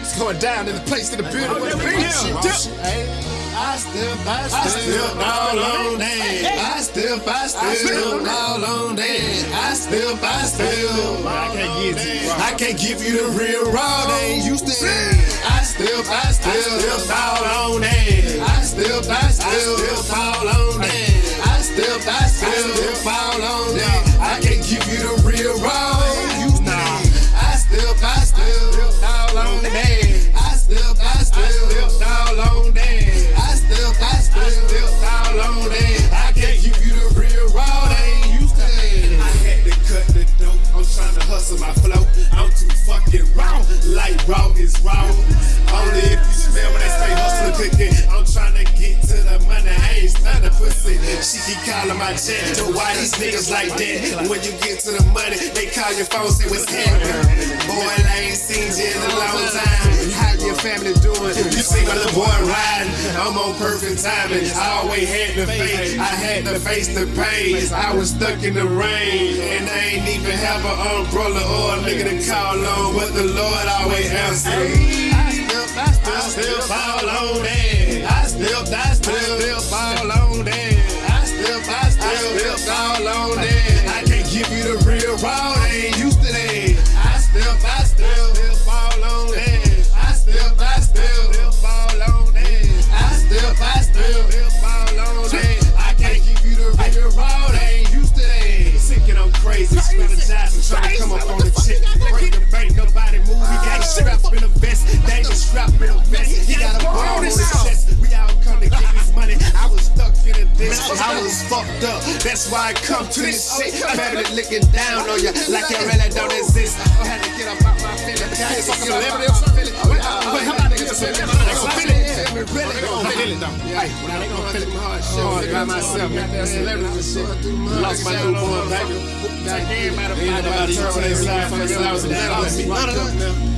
It's going down in the place in the building with the beat. I still, I still all on that. I still, I still all on that. I still, I still. I can't give you. I can't give you the real raw they used to. I still, I still fall Only if you smell when they say hustling cooking. I'm trying to get to the money. I ain't stunned pussy. She keep calling my jet. But why these niggas like that? When you get to the money, they call your phone, say what's happening. Boy, I ain't seen you in a long time. How your family doing? You see my little boy riding. I'm on perfect timing. I always had the face. I had to face the pain. I was stuck in the rain. And I ain't even have an umbrella or a nigga to call on. But the Lord always answered. The they ain't used to that. I still, still fall on. I I still, still fall on that. I I still, still fall on that. I can't give you the real raw, they ain't used to that. Thinking I'm crazy, to come up on the. Break the bank, nobody move. He got strapped in a vest, just strapped in a vest. He got a ball on his chest. We all come to get this money. I was in ditch, I was fucked up. That's why I come to this shit. Family looking down on you like you really don't exist. I had to get up out my feelings. I fucking celebrity or something. Wait, how about to get a celebrity? They gon' feel it. Really, they gon' feel it though. Hey, when they gon' feel it. Hard by myself, got that celebrity shit. Lost my newborn baby. Ain't nobody turn on their side for the house and that. None of that.